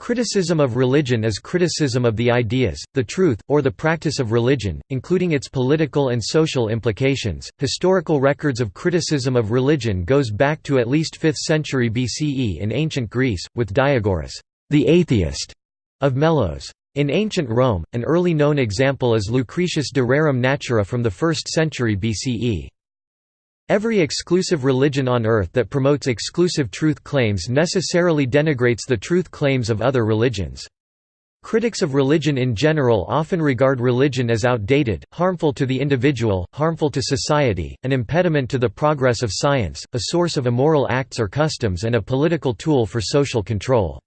Criticism of religion is criticism of the ideas, the truth, or the practice of religion, including its political and social implications. Historical records of criticism of religion goes back to at least 5th century BCE in ancient Greece, with Diagoras, the atheist, of Melos. In ancient Rome, an early known example is Lucretius de Rerum Natura from the 1st century BCE. Every exclusive religion on earth that promotes exclusive truth claims necessarily denigrates the truth claims of other religions. Critics of religion in general often regard religion as outdated, harmful to the individual, harmful to society, an impediment to the progress of science, a source of immoral acts or customs and a political tool for social control.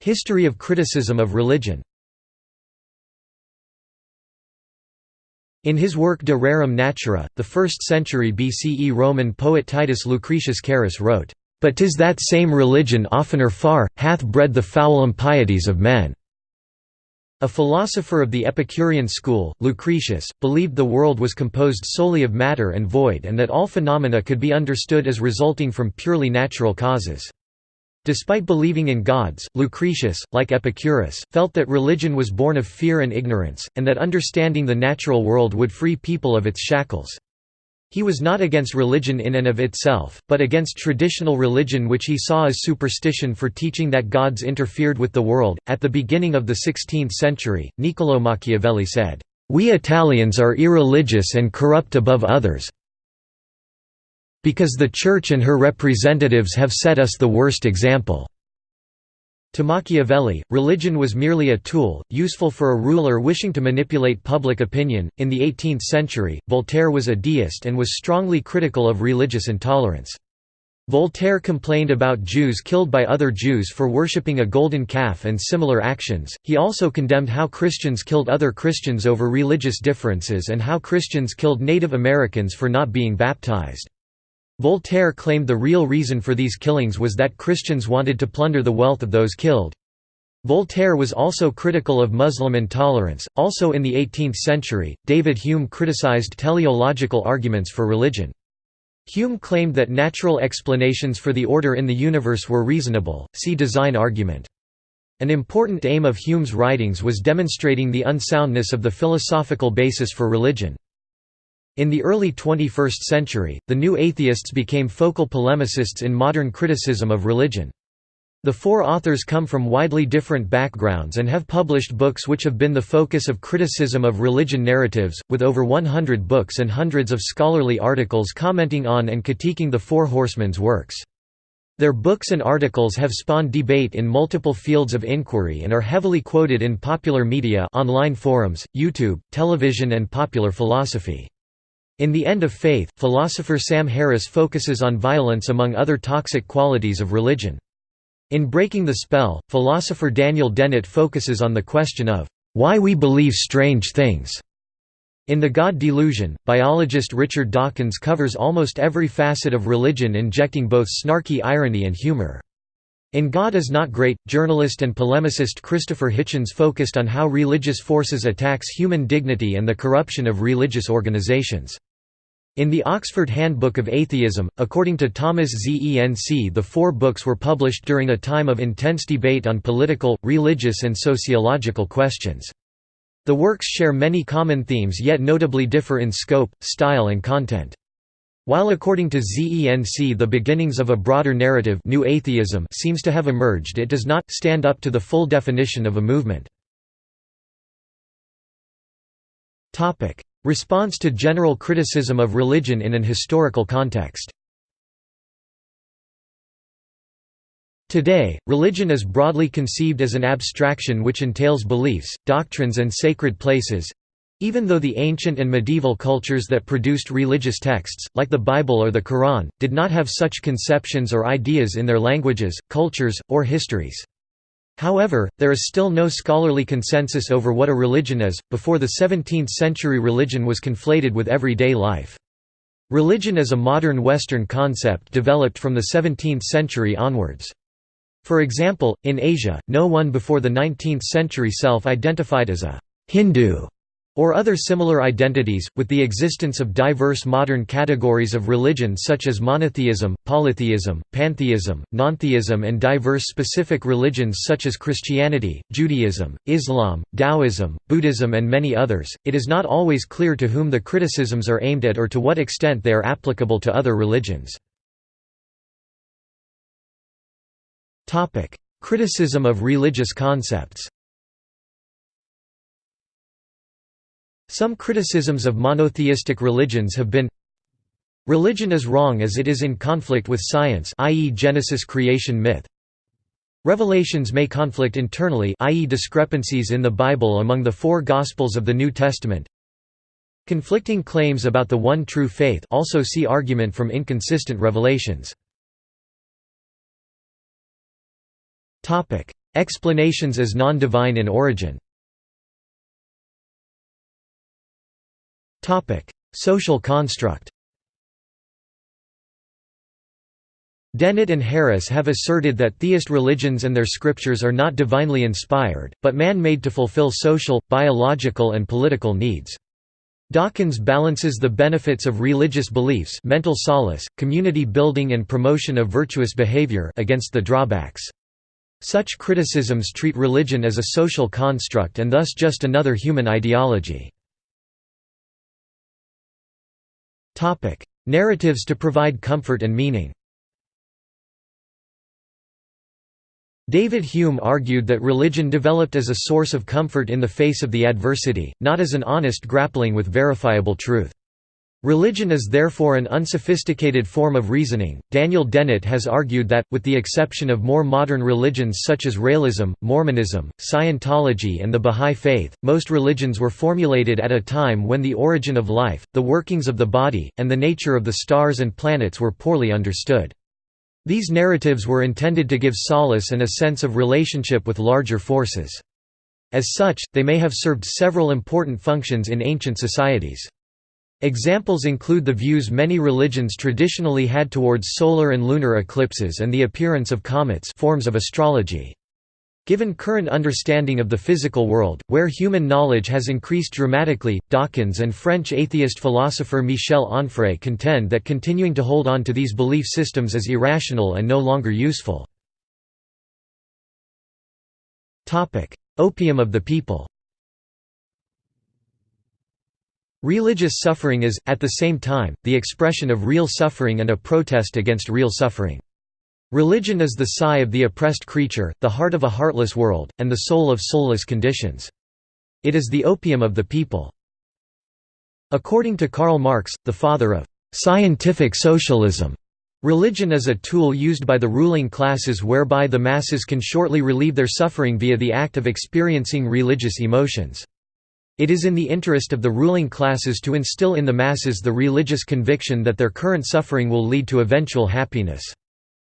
History of criticism of religion In his work De Rerum Natura, the 1st century BCE Roman poet Titus Lucretius Carus wrote, "...but 'tis that same religion oftener far, hath bred the foul impieties of men." A philosopher of the Epicurean school, Lucretius, believed the world was composed solely of matter and void and that all phenomena could be understood as resulting from purely natural causes. Despite believing in gods, Lucretius, like Epicurus, felt that religion was born of fear and ignorance, and that understanding the natural world would free people of its shackles. He was not against religion in and of itself, but against traditional religion which he saw as superstition for teaching that gods interfered with the world. At the beginning of the 16th century, Niccolò Machiavelli said, We Italians are irreligious and corrupt above others. Because the Church and her representatives have set us the worst example." To Machiavelli, religion was merely a tool, useful for a ruler wishing to manipulate public opinion. In the 18th century, Voltaire was a deist and was strongly critical of religious intolerance. Voltaire complained about Jews killed by other Jews for worshipping a golden calf and similar actions. He also condemned how Christians killed other Christians over religious differences and how Christians killed Native Americans for not being baptized. Voltaire claimed the real reason for these killings was that Christians wanted to plunder the wealth of those killed. Voltaire was also critical of Muslim intolerance. Also in the 18th century, David Hume criticized teleological arguments for religion. Hume claimed that natural explanations for the order in the universe were reasonable, see design argument. An important aim of Hume's writings was demonstrating the unsoundness of the philosophical basis for religion. In the early 21st century, the new atheists became focal polemicists in modern criticism of religion. The four authors come from widely different backgrounds and have published books which have been the focus of criticism of religion narratives, with over 100 books and hundreds of scholarly articles commenting on and critiquing the Four Horsemen's works. Their books and articles have spawned debate in multiple fields of inquiry and are heavily quoted in popular media online forums, YouTube, television and popular philosophy. In The End of Faith, philosopher Sam Harris focuses on violence among other toxic qualities of religion. In Breaking the Spell, philosopher Daniel Dennett focuses on the question of, "...why we believe strange things." In The God Delusion, biologist Richard Dawkins covers almost every facet of religion injecting both snarky irony and humor. In God is Not Great, journalist and polemicist Christopher Hitchens focused on how religious forces attacks human dignity and the corruption of religious organizations. In the Oxford Handbook of Atheism, according to Thomas Zenk the four books were published during a time of intense debate on political, religious and sociological questions. The works share many common themes yet notably differ in scope, style and content. While according to Zenk the beginnings of a broader narrative new atheism seems to have emerged it does not stand up to the full definition of a movement. Response to general criticism of religion in an historical context Today, religion is broadly conceived as an abstraction which entails beliefs, doctrines and sacred places—even though the ancient and medieval cultures that produced religious texts, like the Bible or the Quran, did not have such conceptions or ideas in their languages, cultures, or histories. However, there is still no scholarly consensus over what a religion is. Before the 17th century, religion was conflated with everyday life. Religion is a modern Western concept developed from the 17th century onwards. For example, in Asia, no one before the 19th century self identified as a Hindu or other similar identities, with the existence of diverse modern categories of religion such as monotheism, polytheism, pantheism, nontheism and diverse specific religions such as Christianity, Judaism, Islam, Taoism, Buddhism and many others, it is not always clear to whom the criticisms are aimed at or to what extent they are applicable to other religions. Criticism of religious concepts Some criticisms of monotheistic religions have been Religion is wrong as it is in conflict with science i.e. Genesis creation myth Revelations may conflict internally i.e. discrepancies in the Bible among the four Gospels of the New Testament Conflicting claims about the one true faith also see argument from inconsistent revelations Explanations as non-divine in origin Social construct Dennett and Harris have asserted that theist religions and their scriptures are not divinely inspired, but man-made to fulfill social, biological and political needs. Dawkins balances the benefits of religious beliefs mental solace, community building and promotion of virtuous behavior against the drawbacks. Such criticisms treat religion as a social construct and thus just another human ideology. Topic: Narratives to provide comfort and meaning. David Hume argued that religion developed as a source of comfort in the face of the adversity, not as an honest grappling with verifiable truth. Religion is therefore an unsophisticated form of reasoning. Daniel Dennett has argued that, with the exception of more modern religions such as Raëlism, Mormonism, Scientology, and the Bahá'í Faith, most religions were formulated at a time when the origin of life, the workings of the body, and the nature of the stars and planets were poorly understood. These narratives were intended to give solace and a sense of relationship with larger forces. As such, they may have served several important functions in ancient societies. Examples include the views many religions traditionally had towards solar and lunar eclipses and the appearance of comets forms of astrology. Given current understanding of the physical world, where human knowledge has increased dramatically, Dawkins and French atheist philosopher Michel Onfray contend that continuing to hold on to these belief systems is irrational and no longer useful. Opium of the people Religious suffering is, at the same time, the expression of real suffering and a protest against real suffering. Religion is the sigh of the oppressed creature, the heart of a heartless world, and the soul of soulless conditions. It is the opium of the people. According to Karl Marx, the father of «scientific socialism», religion is a tool used by the ruling classes whereby the masses can shortly relieve their suffering via the act of experiencing religious emotions. It is in the interest of the ruling classes to instill in the masses the religious conviction that their current suffering will lead to eventual happiness.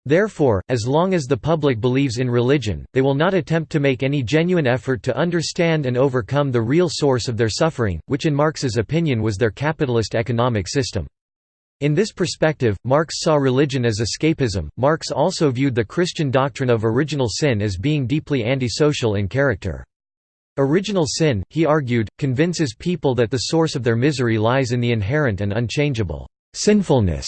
Therefore, as long as the public believes in religion, they will not attempt to make any genuine effort to understand and overcome the real source of their suffering, which in Marx's opinion was their capitalist economic system. In this perspective, Marx saw religion as escapism. Marx also viewed the Christian doctrine of original sin as being deeply antisocial in character. Original sin, he argued, convinces people that the source of their misery lies in the inherent and unchangeable sinfulness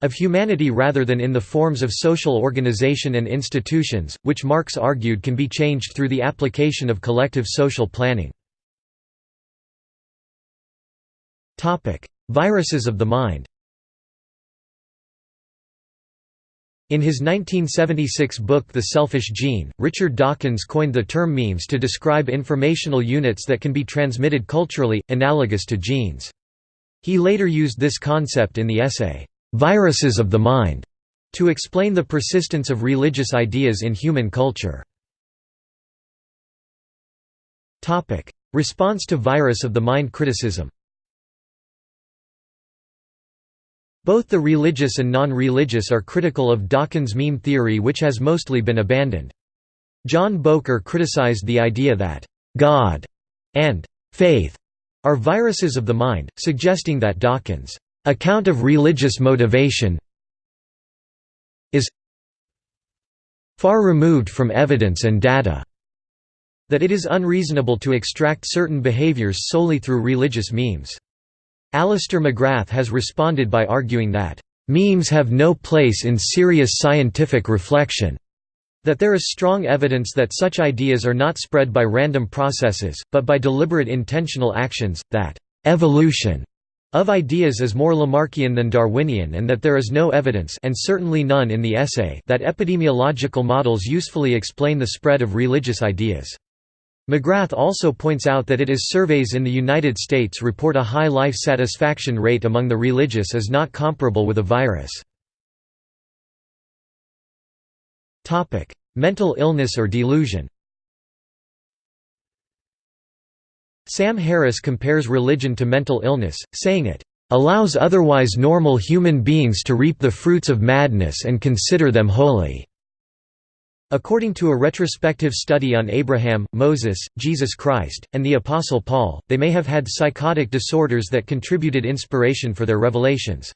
of humanity rather than in the forms of social organization and institutions, which Marx argued can be changed through the application of collective social planning. Viruses of the mind In his 1976 book The Selfish Gene, Richard Dawkins coined the term memes to describe informational units that can be transmitted culturally, analogous to genes. He later used this concept in the essay, "'Viruses of the Mind' to explain the persistence of religious ideas in human culture. Response to virus of the mind criticism Both the religious and non-religious are critical of Dawkins' meme theory which has mostly been abandoned. John Bowker criticized the idea that, "'God' and "'faith' are viruses of the mind, suggesting that Dawkins' account of religious motivation is far removed from evidence and data. that it is unreasonable to extract certain behaviors solely through religious memes. Alister McGrath has responded by arguing that, "...memes have no place in serious scientific reflection." That there is strong evidence that such ideas are not spread by random processes, but by deliberate intentional actions, that evolution of ideas is more Lamarckian than Darwinian and that there is no evidence and certainly none in the essay that epidemiological models usefully explain the spread of religious ideas. McGrath also points out that it is surveys in the United States report a high life satisfaction rate among the religious is not comparable with a virus. Mental illness or delusion Sam Harris compares religion to mental illness, saying it allows otherwise normal human beings to reap the fruits of madness and consider them holy." According to a retrospective study on Abraham, Moses, Jesus Christ, and the Apostle Paul, they may have had psychotic disorders that contributed inspiration for their revelations.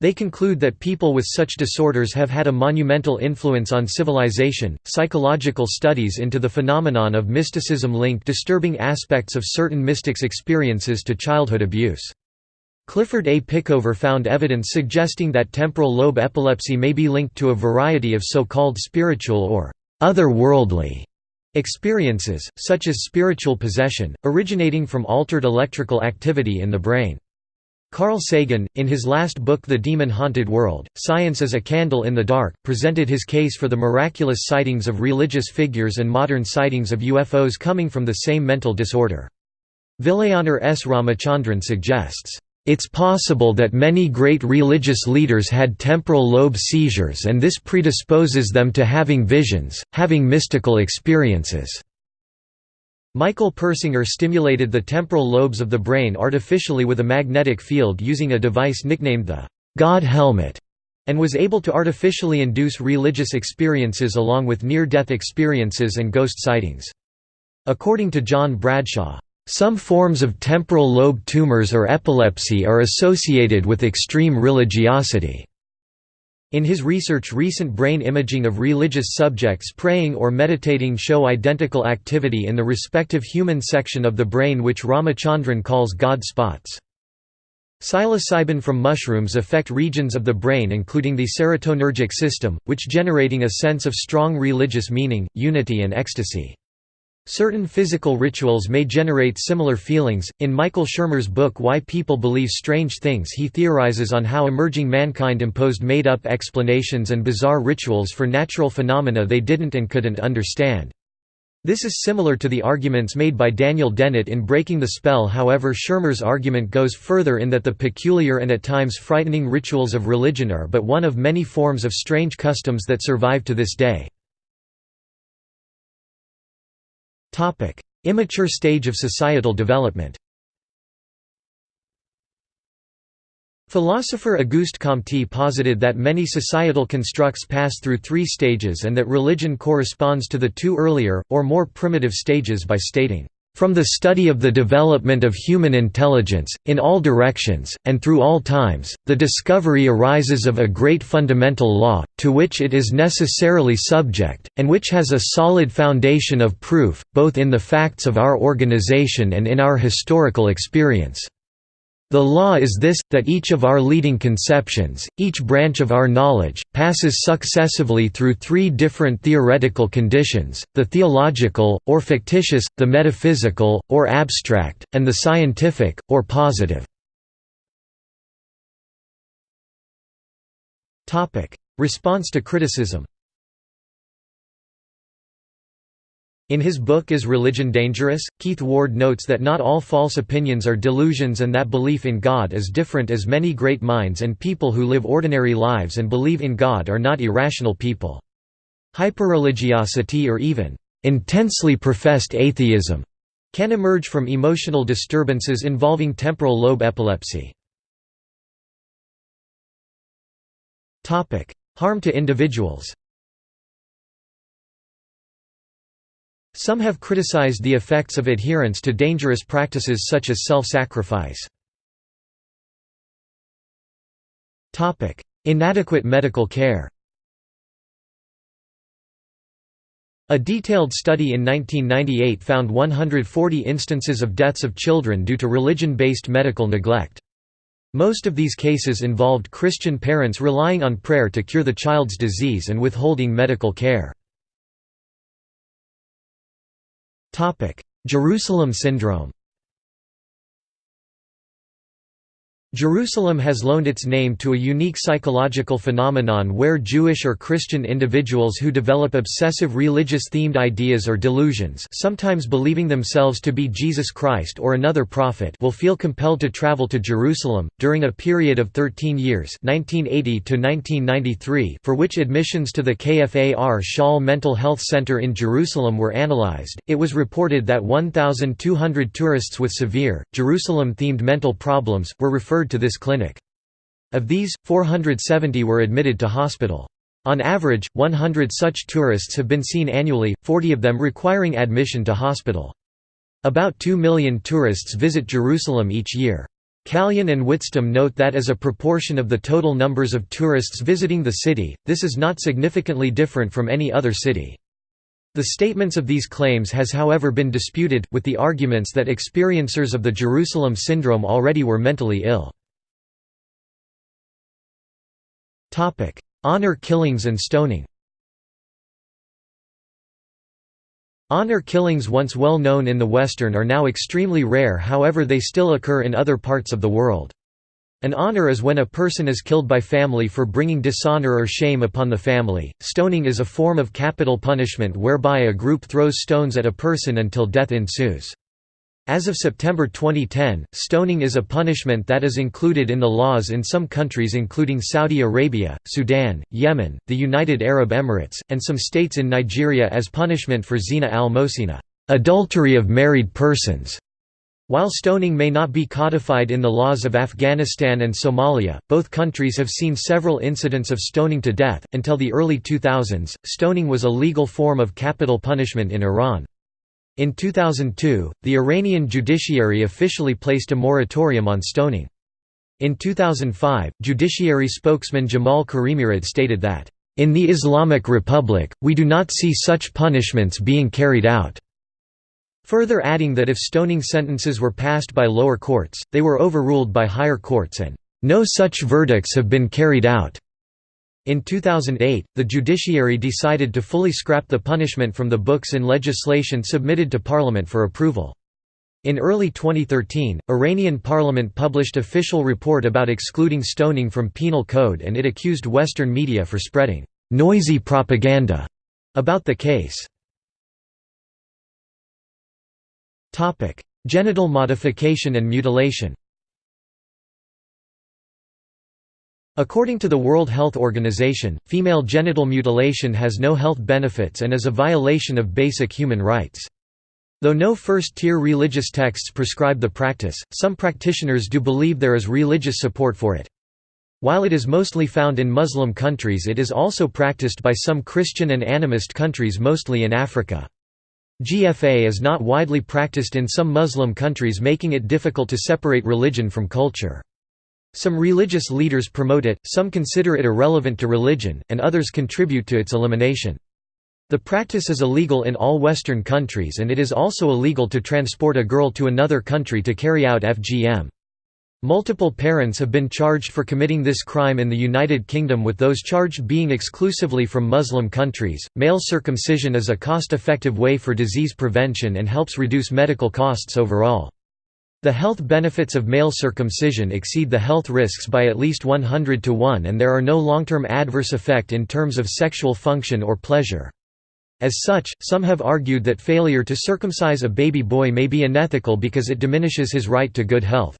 They conclude that people with such disorders have had a monumental influence on civilization. Psychological studies into the phenomenon of mysticism link disturbing aspects of certain mystics' experiences to childhood abuse. Clifford A. Pickover found evidence suggesting that temporal lobe epilepsy may be linked to a variety of so-called spiritual or otherworldly experiences, such as spiritual possession, originating from altered electrical activity in the brain. Carl Sagan, in his last book The Demon-Haunted World, Science as a Candle in the Dark, presented his case for the miraculous sightings of religious figures and modern sightings of UFOs coming from the same mental disorder. Vilayanur S. Ramachandran suggests, "...it's possible that many great religious leaders had temporal lobe seizures and this predisposes them to having visions, having mystical experiences." Michael Persinger stimulated the temporal lobes of the brain artificially with a magnetic field using a device nicknamed the God helmet, and was able to artificially induce religious experiences along with near-death experiences and ghost sightings. According to John Bradshaw, some forms of temporal lobe tumors or epilepsy are associated with extreme religiosity. In his research recent brain imaging of religious subjects praying or meditating show identical activity in the respective human section of the brain which Ramachandran calls God spots. Psilocybin from mushrooms affect regions of the brain including the serotonergic system, which generating a sense of strong religious meaning, unity and ecstasy. Certain physical rituals may generate similar feelings. In Michael Shermer's book Why People Believe Strange Things, he theorizes on how emerging mankind imposed made up explanations and bizarre rituals for natural phenomena they didn't and couldn't understand. This is similar to the arguments made by Daniel Dennett in Breaking the Spell however Shermer's argument goes further in that the peculiar and at times frightening rituals of religion are but one of many forms of strange customs that survive to this day. Immature stage of societal development. Philosopher Auguste Comte posited that many societal constructs pass through three stages and that religion corresponds to the two earlier, or more primitive stages by stating, from the study of the development of human intelligence, in all directions, and through all times, the discovery arises of a great fundamental law, to which it is necessarily subject, and which has a solid foundation of proof, both in the facts of our organization and in our historical experience. The law is this, that each of our leading conceptions, each branch of our knowledge, passes successively through three different theoretical conditions, the theological, or fictitious, the metaphysical, or abstract, and the scientific, or positive. Response to criticism In his book Is Religion Dangerous?, Keith Ward notes that not all false opinions are delusions and that belief in God is different as many great minds and people who live ordinary lives and believe in God are not irrational people. Hyperreligiosity or even intensely professed atheism can emerge from emotional disturbances involving temporal lobe epilepsy. Harm to individuals Some have criticized the effects of adherence to dangerous practices such as self-sacrifice. Inadequate medical care A detailed study in 1998 found 140 instances of deaths of children due to religion-based medical neglect. Most of these cases involved Christian parents relying on prayer to cure the child's disease and withholding medical care. Jerusalem syndrome Jerusalem has loaned its name to a unique psychological phenomenon where Jewish or Christian individuals who develop obsessive religious-themed ideas or delusions sometimes believing themselves to be Jesus Christ or another prophet will feel compelled to travel to Jerusalem, during a period of 13 years 1980 for which admissions to the Kfar Shaul Mental Health Center in Jerusalem were analyzed, it was reported that 1,200 tourists with severe, Jerusalem-themed mental problems, were referred referred to this clinic. Of these, 470 were admitted to hospital. On average, 100 such tourists have been seen annually, 40 of them requiring admission to hospital. About 2 million tourists visit Jerusalem each year. Kalian and Witztum note that as a proportion of the total numbers of tourists visiting the city, this is not significantly different from any other city. The statements of these claims has however been disputed, with the arguments that experiencers of the Jerusalem syndrome already were mentally ill. Honor killings and stoning Honor killings once well known in the Western are now extremely rare however they still occur in other parts of the world. An honor is when a person is killed by family for bringing dishonor or shame upon the family. Stoning is a form of capital punishment whereby a group throws stones at a person until death ensues. As of September 2010, stoning is a punishment that is included in the laws in some countries including Saudi Arabia, Sudan, Yemen, the United Arab Emirates, and some states in Nigeria as punishment for zina al-mosina, adultery of married persons. While stoning may not be codified in the laws of Afghanistan and Somalia, both countries have seen several incidents of stoning to death. Until the early 2000s, stoning was a legal form of capital punishment in Iran. In 2002, the Iranian judiciary officially placed a moratorium on stoning. In 2005, judiciary spokesman Jamal Karimirad stated that, "...in the Islamic Republic, we do not see such punishments being carried out." Further adding that if stoning sentences were passed by lower courts, they were overruled by higher courts and, "...no such verdicts have been carried out." In 2008, the judiciary decided to fully scrap the punishment from the books in legislation submitted to parliament for approval. In early 2013, Iranian parliament published official report about excluding stoning from penal code and it accused Western media for spreading «noisy propaganda» about the case. Topic: Genital modification and mutilation. According to the World Health Organization, female genital mutilation has no health benefits and is a violation of basic human rights. Though no first-tier religious texts prescribe the practice, some practitioners do believe there is religious support for it. While it is mostly found in Muslim countries it is also practiced by some Christian and animist countries mostly in Africa. GFA is not widely practiced in some Muslim countries making it difficult to separate religion from culture. Some religious leaders promote it, some consider it irrelevant to religion, and others contribute to its elimination. The practice is illegal in all Western countries and it is also illegal to transport a girl to another country to carry out FGM. Multiple parents have been charged for committing this crime in the United Kingdom with those charged being exclusively from Muslim countries. Male circumcision is a cost-effective way for disease prevention and helps reduce medical costs overall. The health benefits of male circumcision exceed the health risks by at least 100 to 1 and there are no long-term adverse effect in terms of sexual function or pleasure. As such, some have argued that failure to circumcise a baby boy may be unethical because it diminishes his right to good health.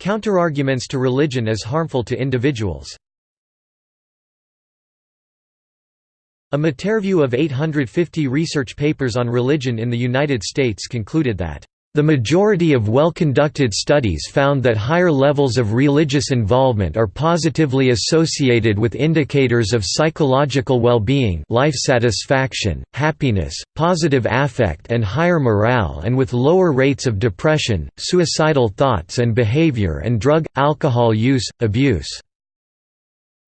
Counterarguments to religion as harmful to individuals. A meta-review of 850 research papers on religion in the United States concluded that the majority of well-conducted studies found that higher levels of religious involvement are positively associated with indicators of psychological well-being life satisfaction, happiness, positive affect and higher morale and with lower rates of depression, suicidal thoughts and behavior and drug, alcohol use, abuse.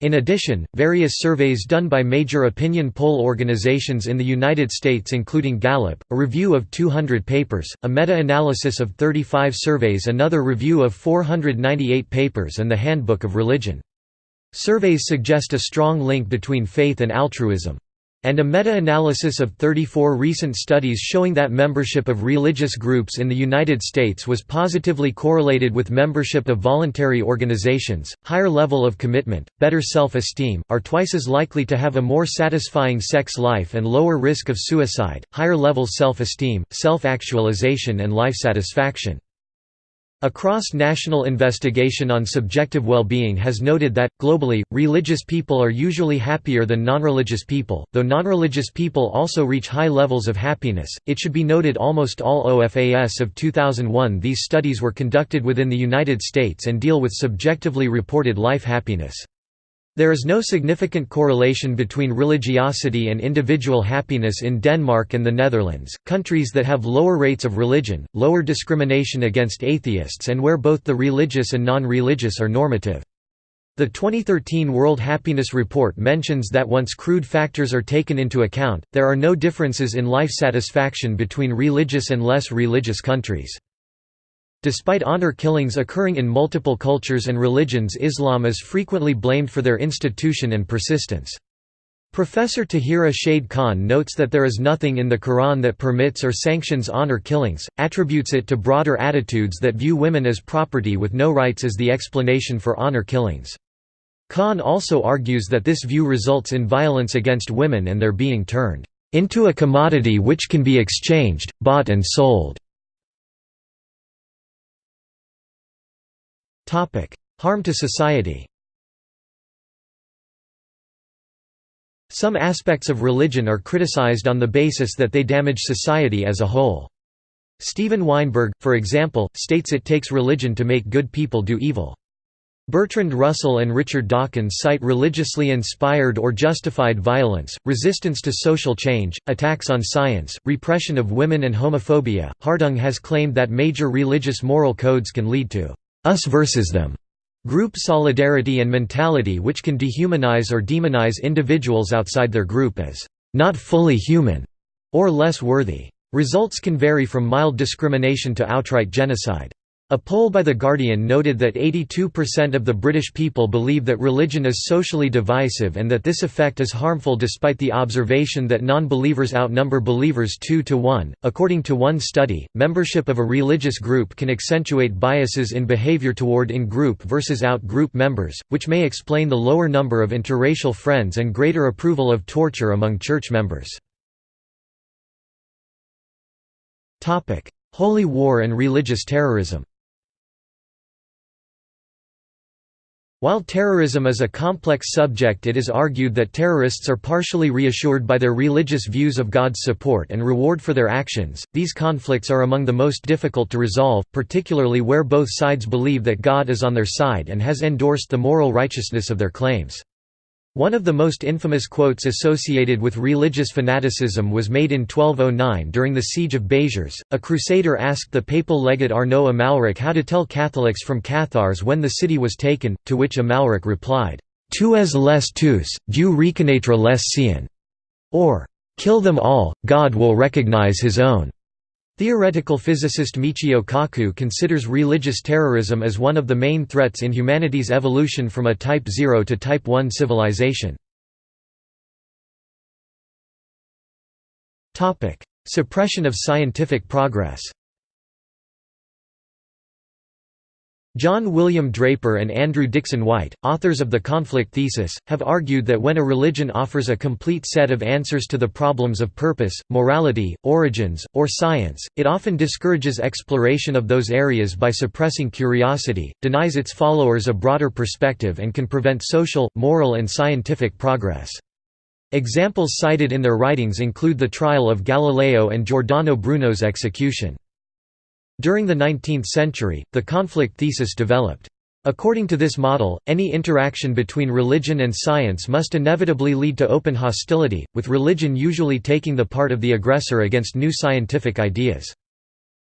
In addition, various surveys done by major opinion poll organizations in the United States including Gallup, a review of 200 papers, a meta-analysis of 35 surveys another review of 498 papers and the Handbook of Religion. Surveys suggest a strong link between faith and altruism and a meta-analysis of 34 recent studies showing that membership of religious groups in the United States was positively correlated with membership of voluntary organizations, higher level of commitment, better self-esteem, are twice as likely to have a more satisfying sex life and lower risk of suicide, higher level self-esteem, self-actualization and life satisfaction. A cross-national investigation on subjective well-being has noted that, globally, religious people are usually happier than non-religious people, though non-religious people also reach high levels of happiness. It should be noted almost all OFAS of 2001 these studies were conducted within the United States and deal with subjectively reported life happiness. There is no significant correlation between religiosity and individual happiness in Denmark and the Netherlands, countries that have lower rates of religion, lower discrimination against atheists and where both the religious and non-religious are normative. The 2013 World Happiness Report mentions that once crude factors are taken into account, there are no differences in life satisfaction between religious and less religious countries. Despite honor killings occurring in multiple cultures and religions Islam is frequently blamed for their institution and persistence. Professor Tahira Shahid Khan notes that there is nothing in the Quran that permits or sanctions honor killings, attributes it to broader attitudes that view women as property with no rights as the explanation for honor killings. Khan also argues that this view results in violence against women and their being turned into a commodity which can be exchanged, bought and sold. Harm to society Some aspects of religion are criticized on the basis that they damage society as a whole. Steven Weinberg, for example, states it takes religion to make good people do evil. Bertrand Russell and Richard Dawkins cite religiously inspired or justified violence, resistance to social change, attacks on science, repression of women and homophobia. Hartung has claimed that major religious moral codes can lead to us versus them group solidarity and mentality which can dehumanize or demonize individuals outside their group as not fully human or less worthy. Results can vary from mild discrimination to outright genocide. A poll by The Guardian noted that 82% of the British people believe that religion is socially divisive and that this effect is harmful despite the observation that non-believers outnumber believers 2 to 1. According to one study, membership of a religious group can accentuate biases in behavior toward in-group versus out-group members, which may explain the lower number of interracial friends and greater approval of torture among church members. Holy War and religious terrorism While terrorism is a complex subject it is argued that terrorists are partially reassured by their religious views of God's support and reward for their actions. These conflicts are among the most difficult to resolve, particularly where both sides believe that God is on their side and has endorsed the moral righteousness of their claims. One of the most infamous quotes associated with religious fanaticism was made in 1209 during the Siege of Béziers. A crusader asked the papal legate Arnaud Amalric how to tell Catholics from Cathars when the city was taken, to which Amalric replied, Tu es les tous, Dieu reconnaîtra les siens, or, Kill them all, God will recognize his own. Theoretical physicist Michio Kaku considers religious terrorism as one of the main threats in humanity's evolution from a Type 0 to Type 1 civilization. Suppression of scientific progress John William Draper and Andrew Dickson White, authors of The Conflict Thesis, have argued that when a religion offers a complete set of answers to the problems of purpose, morality, origins, or science, it often discourages exploration of those areas by suppressing curiosity, denies its followers a broader perspective and can prevent social, moral and scientific progress. Examples cited in their writings include the trial of Galileo and Giordano Bruno's execution. During the 19th century, the conflict thesis developed. According to this model, any interaction between religion and science must inevitably lead to open hostility, with religion usually taking the part of the aggressor against new scientific ideas.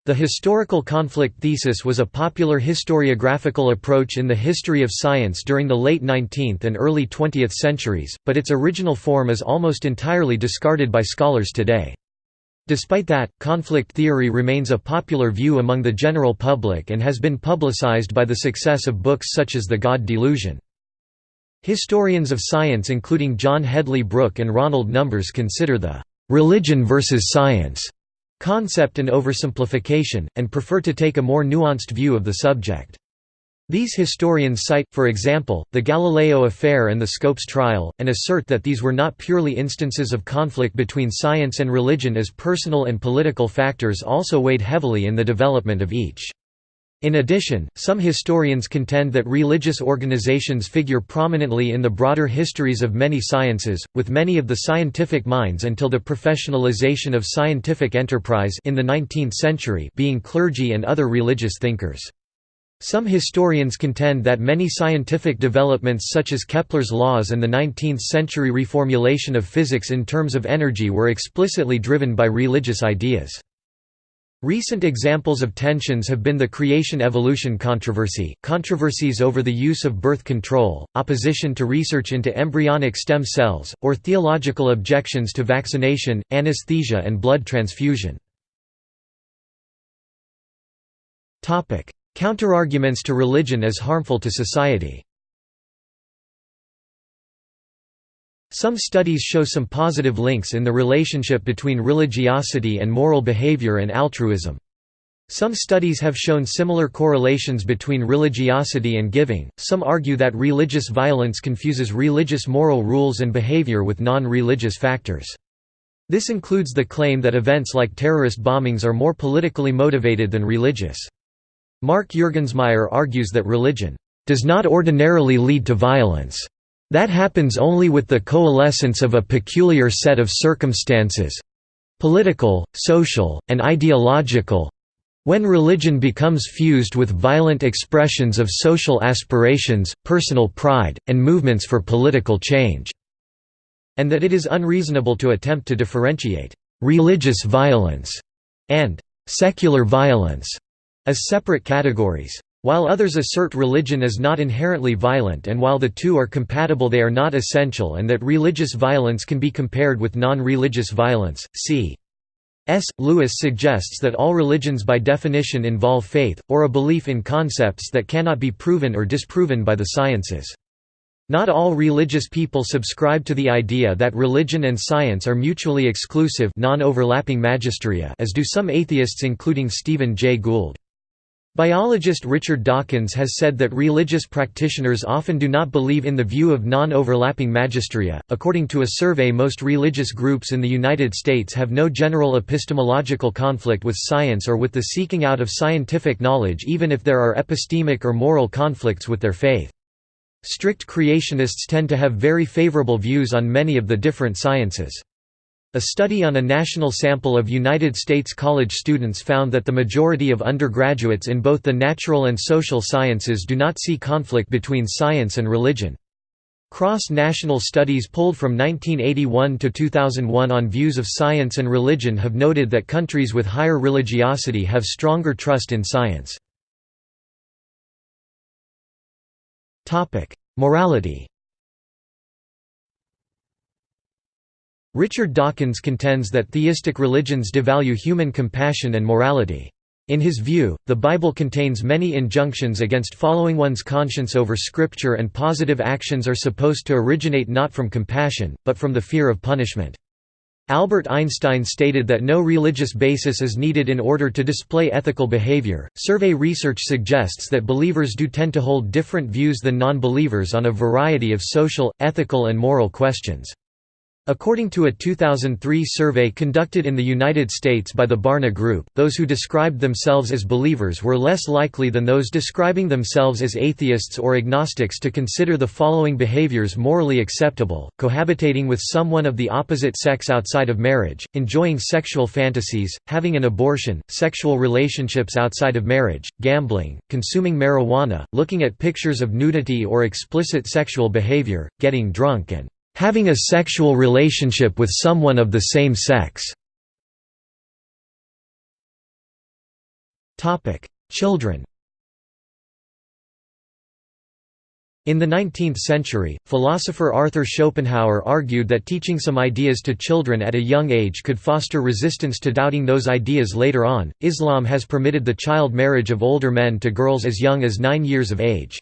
The historical conflict thesis was a popular historiographical approach in the history of science during the late 19th and early 20th centuries, but its original form is almost entirely discarded by scholars today. Despite that, conflict theory remains a popular view among the general public and has been publicized by the success of books such as The God Delusion. Historians of science including John Hedley Brooke and Ronald Numbers consider the «religion versus science» concept an oversimplification, and prefer to take a more nuanced view of the subject. These historians cite, for example, the Galileo affair and the Scopes trial, and assert that these were not purely instances of conflict between science and religion as personal and political factors also weighed heavily in the development of each. In addition, some historians contend that religious organizations figure prominently in the broader histories of many sciences, with many of the scientific minds until the professionalization of scientific enterprise in the 19th century being clergy and other religious thinkers. Some historians contend that many scientific developments such as Kepler's laws and the 19th-century reformulation of physics in terms of energy were explicitly driven by religious ideas. Recent examples of tensions have been the creation-evolution controversy, controversies over the use of birth control, opposition to research into embryonic stem cells, or theological objections to vaccination, anesthesia and blood transfusion. Counterarguments to religion as harmful to society Some studies show some positive links in the relationship between religiosity and moral behavior and altruism. Some studies have shown similar correlations between religiosity and giving. Some argue that religious violence confuses religious moral rules and behavior with non religious factors. This includes the claim that events like terrorist bombings are more politically motivated than religious. Mark Juergensmeyer argues that religion does not ordinarily lead to violence. That happens only with the coalescence of a peculiar set of circumstances—political, social, and ideological—when religion becomes fused with violent expressions of social aspirations, personal pride, and movements for political change, and that it is unreasonable to attempt to differentiate «religious violence» and «secular violence» as separate categories. While others assert religion is not inherently violent and while the two are compatible they are not essential and that religious violence can be compared with non-religious violence, c. S. Lewis suggests that all religions by definition involve faith, or a belief in concepts that cannot be proven or disproven by the sciences. Not all religious people subscribe to the idea that religion and science are mutually exclusive non-overlapping magisteria as do some atheists including Stephen Jay Gould. Biologist Richard Dawkins has said that religious practitioners often do not believe in the view of non-overlapping magisteria. According to a survey, most religious groups in the United States have no general epistemological conflict with science or with the seeking out of scientific knowledge even if there are epistemic or moral conflicts with their faith. Strict creationists tend to have very favorable views on many of the different sciences. A study on a national sample of United States college students found that the majority of undergraduates in both the natural and social sciences do not see conflict between science and religion. Cross-national studies polled from 1981 to 2001 on views of science and religion have noted that countries with higher religiosity have stronger trust in science. Morality Richard Dawkins contends that theistic religions devalue human compassion and morality. In his view, the Bible contains many injunctions against following one's conscience over Scripture and positive actions are supposed to originate not from compassion, but from the fear of punishment. Albert Einstein stated that no religious basis is needed in order to display ethical behavior. Survey research suggests that believers do tend to hold different views than non believers on a variety of social, ethical, and moral questions. According to a 2003 survey conducted in the United States by the Barna Group, those who described themselves as believers were less likely than those describing themselves as atheists or agnostics to consider the following behaviors morally acceptable, cohabitating with someone of the opposite sex outside of marriage, enjoying sexual fantasies, having an abortion, sexual relationships outside of marriage, gambling, consuming marijuana, looking at pictures of nudity or explicit sexual behavior, getting drunk and having a sexual relationship with someone of the same sex. Children In the 19th century, philosopher Arthur Schopenhauer argued that teaching some ideas to children at a young age could foster resistance to doubting those ideas later on. Islam has permitted the child marriage of older men to girls as young as nine years of age.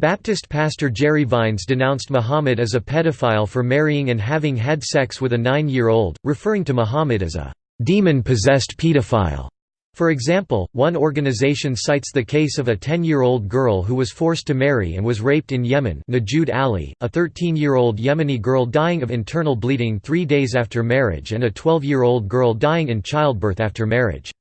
Baptist pastor Jerry Vines denounced Muhammad as a pedophile for marrying and having had sex with a nine-year-old, referring to Muhammad as a demon-possessed pedophile. For example, one organization cites the case of a 10-year-old girl who was forced to marry and was raped in Yemen Nujood Ali, a 13-year-old Yemeni girl dying of internal bleeding three days after marriage and a 12-year-old girl dying in childbirth after marriage.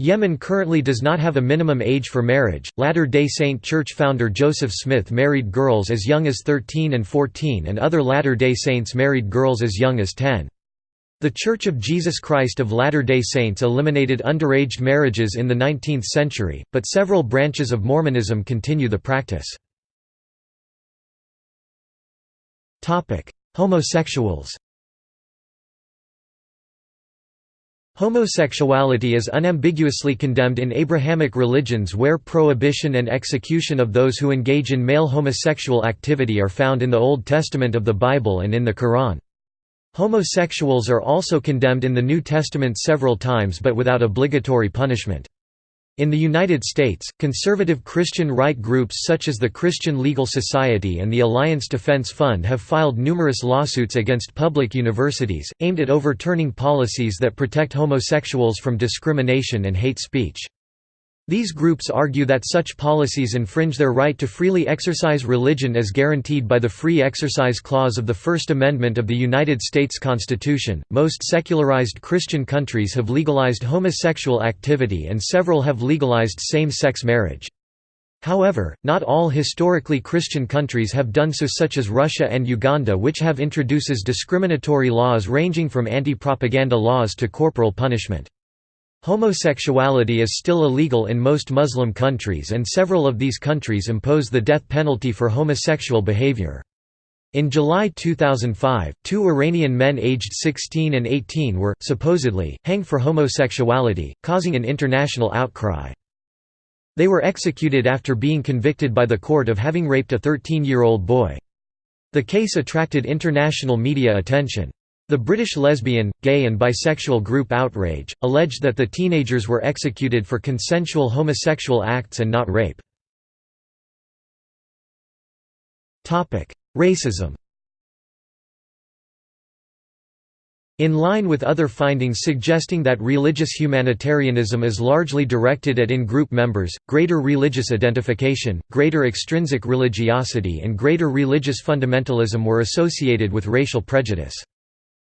Yemen currently does not have a minimum age for marriage. Latter-day Saint Church founder Joseph Smith married girls as young as 13 and 14 and other Latter-day Saints married girls as young as 10. The Church of Jesus Christ of Latter-day Saints eliminated underage marriages in the 19th century, but several branches of Mormonism continue the practice. Homosexuals Homosexuality is unambiguously condemned in Abrahamic religions where prohibition and execution of those who engage in male homosexual activity are found in the Old Testament of the Bible and in the Quran. Homosexuals are also condemned in the New Testament several times but without obligatory punishment. In the United States, conservative Christian right groups such as the Christian Legal Society and the Alliance Defense Fund have filed numerous lawsuits against public universities, aimed at overturning policies that protect homosexuals from discrimination and hate speech. These groups argue that such policies infringe their right to freely exercise religion as guaranteed by the Free Exercise Clause of the First Amendment of the United States Constitution. Most secularized Christian countries have legalized homosexual activity and several have legalized same sex marriage. However, not all historically Christian countries have done so such as Russia and Uganda which have introduces discriminatory laws ranging from anti-propaganda laws to corporal punishment. Homosexuality is still illegal in most Muslim countries and several of these countries impose the death penalty for homosexual behavior. In July 2005, two Iranian men aged 16 and 18 were, supposedly, hanged for homosexuality, causing an international outcry. They were executed after being convicted by the court of having raped a 13-year-old boy. The case attracted international media attention. The British lesbian, gay and bisexual group Outrage, alleged that the teenagers were executed for consensual homosexual acts and not rape. Racism In line with other findings suggesting that religious humanitarianism is largely directed at in-group members, greater religious identification, greater extrinsic religiosity and greater religious fundamentalism were associated with racial prejudice.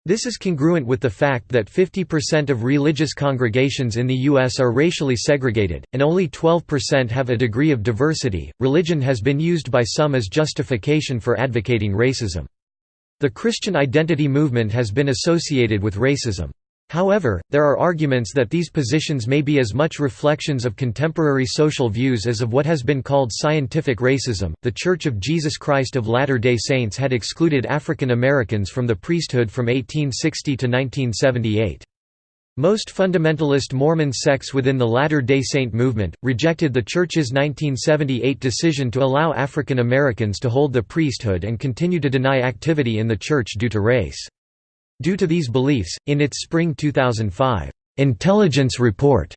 This is congruent with the fact that 50% of religious congregations in the U.S. are racially segregated, and only 12% have a degree of diversity. Religion has been used by some as justification for advocating racism. The Christian identity movement has been associated with racism. However, there are arguments that these positions may be as much reflections of contemporary social views as of what has been called scientific racism. The Church of Jesus Christ of Latter day Saints had excluded African Americans from the priesthood from 1860 to 1978. Most fundamentalist Mormon sects within the Latter-day Saint movement, rejected the Church's 1978 decision to allow African Americans to hold the priesthood and continue to deny activity in the Church due to race. Due to these beliefs, in its spring 2005 intelligence report,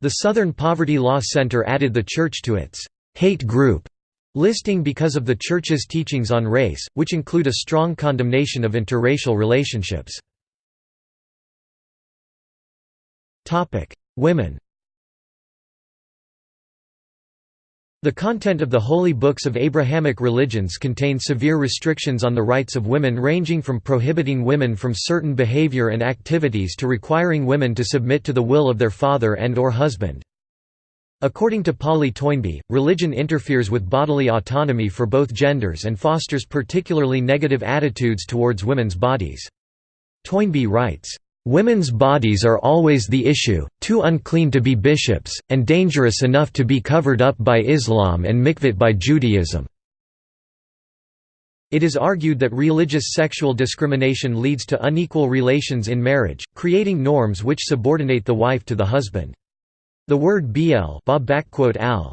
the Southern Poverty Law Center added the church to its hate group listing because of the church's teachings on race, which include a strong condemnation of interracial relationships. Women The content of the holy books of Abrahamic religions contain severe restrictions on the rights of women ranging from prohibiting women from certain behavior and activities to requiring women to submit to the will of their father and or husband. According to Polly Toynbee, religion interferes with bodily autonomy for both genders and fosters particularly negative attitudes towards women's bodies. Toynbee writes, Women's bodies are always the issue, too unclean to be bishops, and dangerous enough to be covered up by Islam and mikvot by Judaism. It is argued that religious sexual discrimination leads to unequal relations in marriage, creating norms which subordinate the wife to the husband. The word ba'al,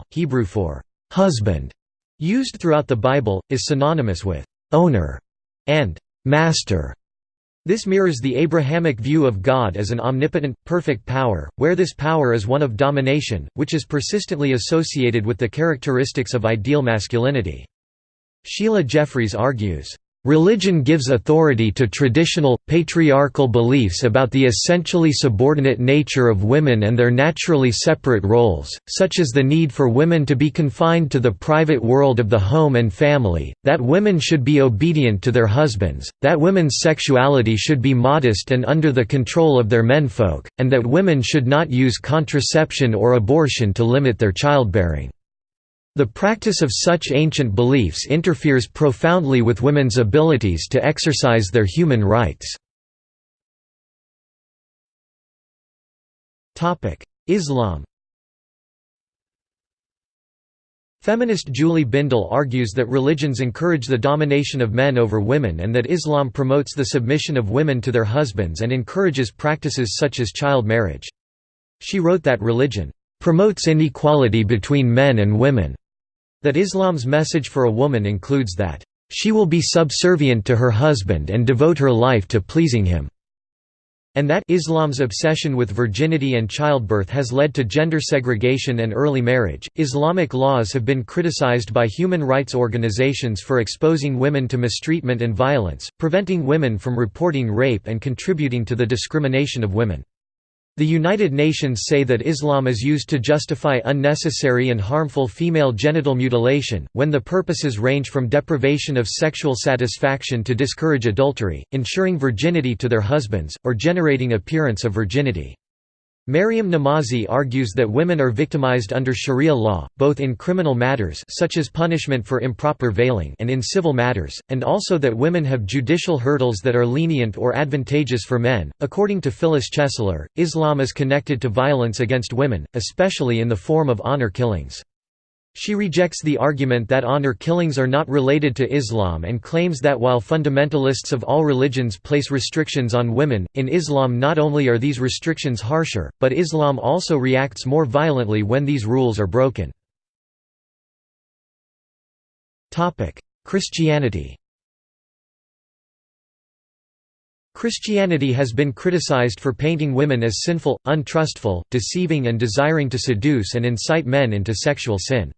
Hebrew for husband, used throughout the Bible, is synonymous with owner and master. This mirrors the Abrahamic view of God as an omnipotent, perfect power, where this power is one of domination, which is persistently associated with the characteristics of ideal masculinity. Sheila Jeffreys argues, Religion gives authority to traditional, patriarchal beliefs about the essentially subordinate nature of women and their naturally separate roles, such as the need for women to be confined to the private world of the home and family, that women should be obedient to their husbands, that women's sexuality should be modest and under the control of their menfolk, and that women should not use contraception or abortion to limit their childbearing. The practice of such ancient beliefs interferes profoundly with women's abilities to exercise their human rights. Islam Feminist Julie Bindel argues that religions encourage the domination of men over women and that Islam promotes the submission of women to their husbands and encourages practices such as child marriage. She wrote that religion promotes inequality between men and women that Islam's message for a woman includes that, "...she will be subservient to her husband and devote her life to pleasing him." and that Islam's obsession with virginity and childbirth has led to gender segregation and early marriage. Islamic laws have been criticized by human rights organizations for exposing women to mistreatment and violence, preventing women from reporting rape and contributing to the discrimination of women. The United Nations say that Islam is used to justify unnecessary and harmful female genital mutilation, when the purposes range from deprivation of sexual satisfaction to discourage adultery, ensuring virginity to their husbands, or generating appearance of virginity. Maryam Namazi argues that women are victimized under sharia law, both in criminal matters such as punishment for improper veiling and in civil matters, and also that women have judicial hurdles that are lenient or advantageous for men. According to Phyllis Chesler, Islam is connected to violence against women, especially in the form of honor killings. She rejects the argument that honor killings are not related to Islam and claims that while fundamentalists of all religions place restrictions on women, in Islam not only are these restrictions harsher, but Islam also reacts more violently when these rules are broken. Christianity Christianity has been criticized for painting women as sinful, untrustful, deceiving and desiring to seduce and incite men into sexual sin.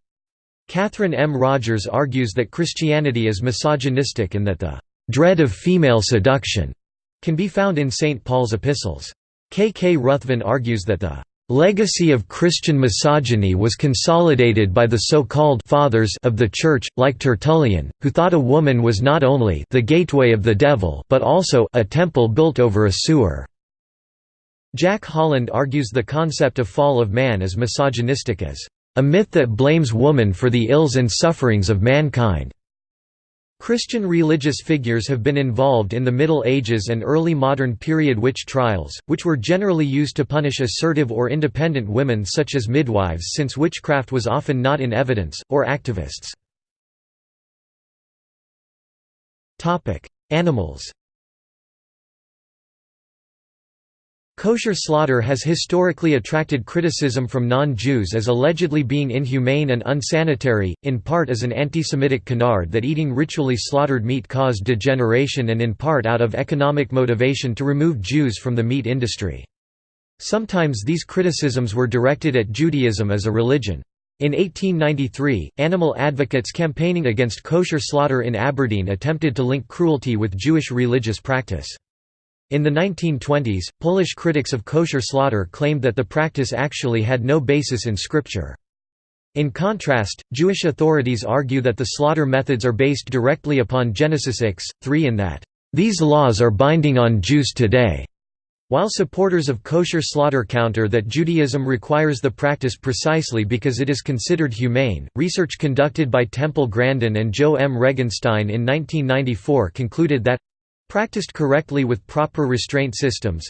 Katharine M. Rogers argues that Christianity is misogynistic and that the dread of female seduction can be found in St. Paul's epistles. K. K. Ruthven argues that the legacy of Christian misogyny was consolidated by the so-called «fathers» of the Church, like Tertullian, who thought a woman was not only «the gateway of the devil» but also «a temple built over a sewer». Jack Holland argues the concept of fall of man is misogynistic as a myth that blames woman for the ills and sufferings of mankind. Christian religious figures have been involved in the Middle Ages and early modern period witch trials, which were generally used to punish assertive or independent women such as midwives since witchcraft was often not in evidence, or activists. Animals Kosher slaughter has historically attracted criticism from non-Jews as allegedly being inhumane and unsanitary, in part as an anti-Semitic canard that eating ritually slaughtered meat caused degeneration and in part out of economic motivation to remove Jews from the meat industry. Sometimes these criticisms were directed at Judaism as a religion. In 1893, animal advocates campaigning against kosher slaughter in Aberdeen attempted to link cruelty with Jewish religious practice. In the 1920s, Polish critics of kosher slaughter claimed that the practice actually had no basis in scripture. In contrast, Jewish authorities argue that the slaughter methods are based directly upon Genesis X, 3 and that, "...these laws are binding on Jews today." While supporters of kosher slaughter counter that Judaism requires the practice precisely because it is considered humane, research conducted by Temple Grandin and Joe M. Regenstein in 1994 concluded that Practiced correctly with proper restraint systems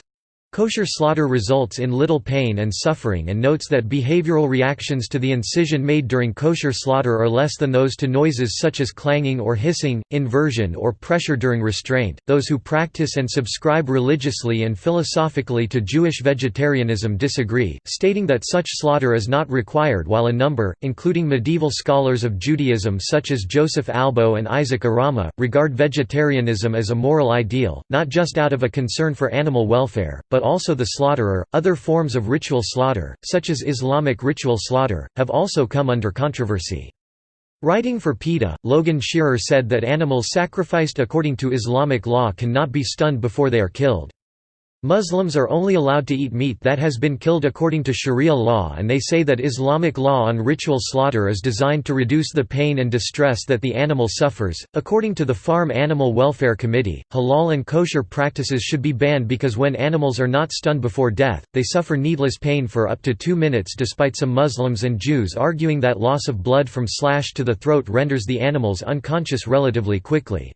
Kosher slaughter results in little pain and suffering and notes that behavioral reactions to the incision made during kosher slaughter are less than those to noises such as clanging or hissing, inversion or pressure during restraint. Those who practice and subscribe religiously and philosophically to Jewish vegetarianism disagree, stating that such slaughter is not required while a number, including medieval scholars of Judaism such as Joseph Albo and Isaac Arama, regard vegetarianism as a moral ideal, not just out of a concern for animal welfare, but also the slaughterer. Other forms of ritual slaughter, such as Islamic ritual slaughter, have also come under controversy. Writing for PETA, Logan Scherer said that animals sacrificed according to Islamic law cannot be stunned before they are killed. Muslims are only allowed to eat meat that has been killed according to Sharia law and they say that Islamic law on ritual slaughter is designed to reduce the pain and distress that the animal suffers. According to the Farm Animal Welfare Committee, halal and kosher practices should be banned because when animals are not stunned before death, they suffer needless pain for up to 2 minutes despite some Muslims and Jews arguing that loss of blood from slash to the throat renders the animals unconscious relatively quickly.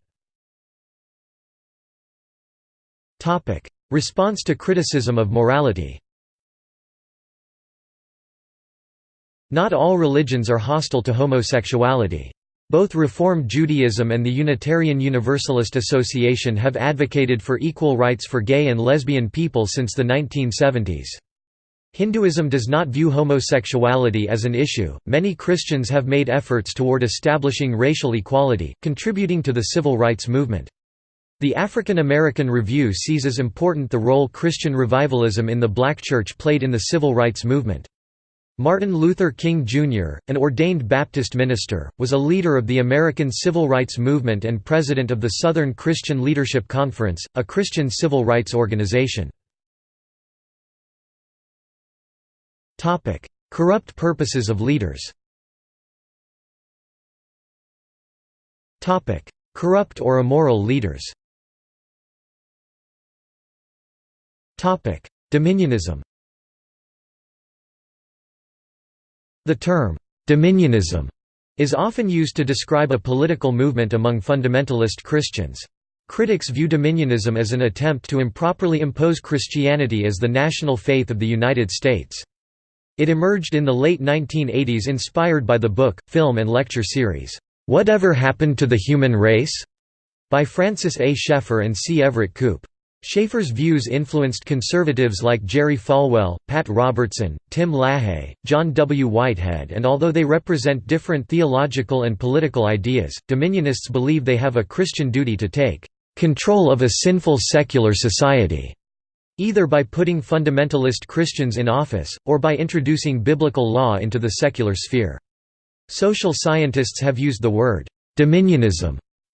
Response to criticism of morality Not all religions are hostile to homosexuality. Both Reform Judaism and the Unitarian Universalist Association have advocated for equal rights for gay and lesbian people since the 1970s. Hinduism does not view homosexuality as an issue. Many Christians have made efforts toward establishing racial equality, contributing to the civil rights movement. The African American Review sees as important the role Christian revivalism in the black church played in the civil rights movement. Martin Luther King Jr., an ordained Baptist minister, was a leader of the American Civil Rights Movement and president of the Southern Christian Leadership Conference, a Christian civil rights organization. Corrupt purposes of leaders Corrupt or immoral leaders Dominionism The term, «dominionism» is often used to describe a political movement among fundamentalist Christians. Critics view dominionism as an attempt to improperly impose Christianity as the national faith of the United States. It emerged in the late 1980s inspired by the book, film and lecture series, "'Whatever Happened to the Human Race?' by Francis A. Schaeffer and C. Everett Koop. Schaeffer's views influenced conservatives like Jerry Falwell, Pat Robertson, Tim LaHaye, John W. Whitehead and although they represent different theological and political ideas, dominionists believe they have a Christian duty to take "...control of a sinful secular society." either by putting fundamentalist Christians in office, or by introducing biblical law into the secular sphere. Social scientists have used the word «dominionism»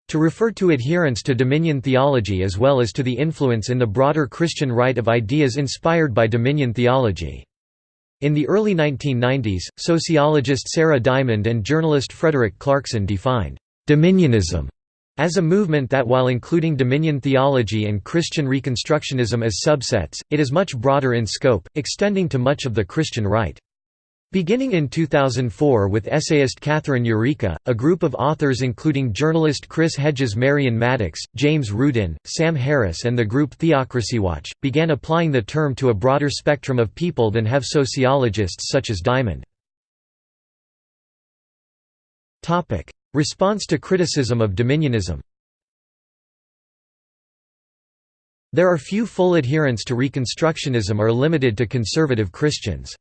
to refer to adherence to dominion theology as well as to the influence in the broader Christian right of ideas inspired by dominion theology. In the early 1990s, sociologist Sarah Diamond and journalist Frederick Clarkson defined «dominionism» as a movement that while including dominion theology and Christian Reconstructionism as subsets, it is much broader in scope, extending to much of the Christian right. Beginning in 2004 with essayist Katherine Yurica, a group of authors including journalist Chris Hedges Marion Maddox, James Rudin, Sam Harris and the group Theocracywatch, began applying the term to a broader spectrum of people than have sociologists such as Diamond. Response to criticism of dominionism There are few full adherents to Reconstructionism are limited to conservative Christians.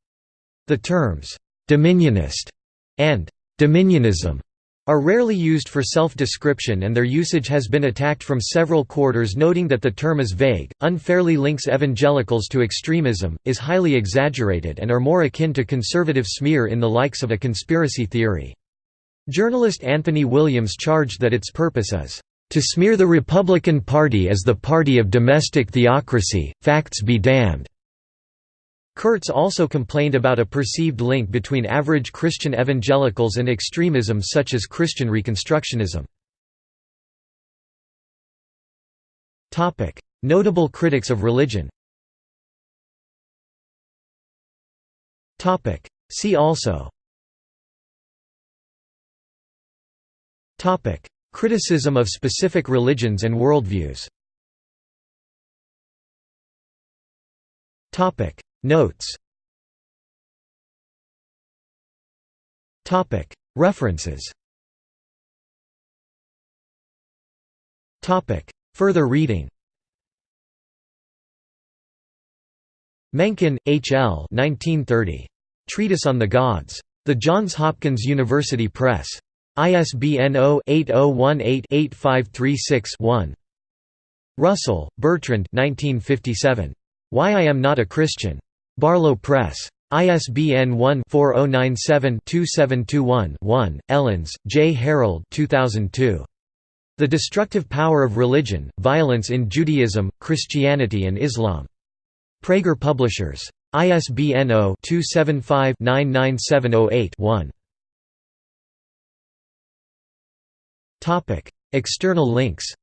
The terms, «dominionist» and «dominionism» are rarely used for self-description and their usage has been attacked from several quarters noting that the term is vague, unfairly links evangelicals to extremism, is highly exaggerated and are more akin to conservative smear in the likes of a conspiracy theory. Journalist Anthony Williams charged that its purpose is, "...to smear the Republican Party as the party of domestic theocracy, facts be damned." Kurtz also complained about a perceived link between average Christian evangelicals and extremism such as Christian Reconstructionism. Notable critics of religion See also Criticism of specific religions and worldviews Notes References Further reading Mencken, H. L. 1930. Treatise on the Gods. The Johns Hopkins University Press. ISBN 0-8018-8536-1. Russell, Bertrand 1957. Why I Am Not a Christian. Barlow Press. ISBN 1-4097-2721-1, Ellens, J. Harold 2002. The Destructive Power of Religion, Violence in Judaism, Christianity and Islam. Praeger Publishers. ISBN 0-275-99708-1. External links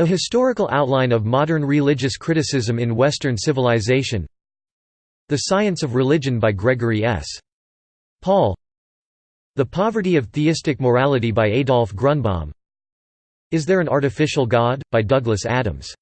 A historical outline of modern religious criticism in Western civilization The Science of Religion by Gregory S. Paul The Poverty of Theistic Morality by Adolf Grunbaum Is There an Artificial God? by Douglas Adams